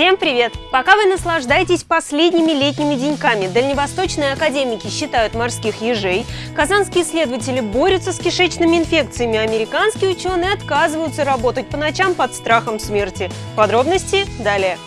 Всем привет! Пока вы наслаждаетесь последними летними деньками, дальневосточные академики считают морских ежей, казанские исследователи борются с кишечными инфекциями, американские ученые отказываются работать по ночам под страхом смерти. Подробности далее.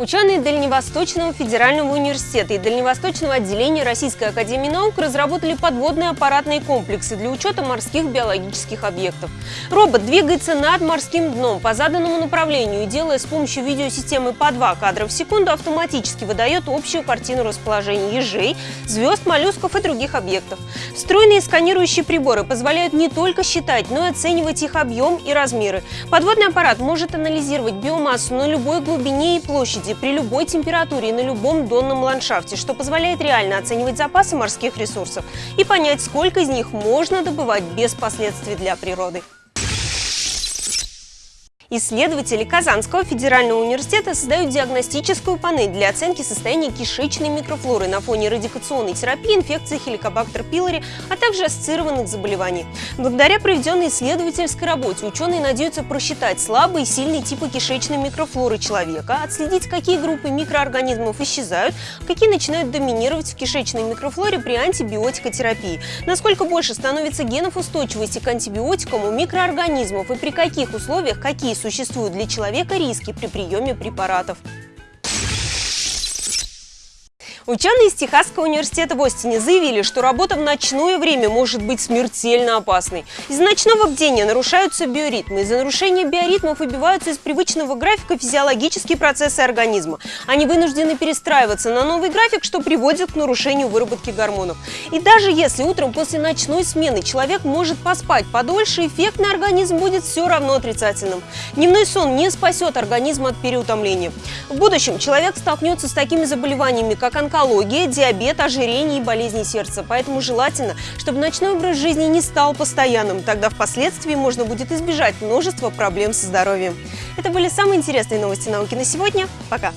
Ученые Дальневосточного федерального университета и Дальневосточного отделения Российской академии наук разработали подводные аппаратные комплексы для учета морских биологических объектов. Робот двигается над морским дном по заданному направлению и, делая с помощью видеосистемы по 2 кадра в секунду, автоматически выдает общую картину расположения ежей, звезд, моллюсков и других объектов. Встроенные сканирующие приборы позволяют не только считать, но и оценивать их объем и размеры. Подводный аппарат может анализировать биомассу на любой глубине и площади, площади при любой температуре и на любом донном ландшафте, что позволяет реально оценивать запасы морских ресурсов и понять, сколько из них можно добывать без последствий для природы. Исследователи Казанского федерального университета создают диагностическую панель для оценки состояния кишечной микрофлоры на фоне радикационной терапии инфекции хеликобактер пилори, а также ассоциированных заболеваний. Благодаря проведенной исследовательской работе ученые надеются просчитать слабые и сильные типы кишечной микрофлоры человека, отследить, какие группы микроорганизмов исчезают, какие начинают доминировать в кишечной микрофлоре при антибиотикотерапии, насколько больше становится генов устойчивости к антибиотикам у микроорганизмов и при каких условиях какие существуют для человека риски при приеме препаратов. Ученые из Техасского университета в Остине заявили, что работа в ночное время может быть смертельно опасной. Из-за ночного бдения нарушаются биоритмы. Из-за нарушения биоритмов выбиваются из привычного графика физиологические процессы организма. Они вынуждены перестраиваться на новый график, что приводит к нарушению выработки гормонов. И даже если утром после ночной смены человек может поспать подольше, эффект на организм будет все равно отрицательным. Дневной сон не спасет организм от переутомления. В будущем человек столкнется с такими заболеваниями, как онкология, онкология, диабет, ожирение и болезни сердца. Поэтому желательно, чтобы ночной образ жизни не стал постоянным. Тогда впоследствии можно будет избежать множества проблем со здоровьем. Это были самые интересные новости науки на сегодня. Пока!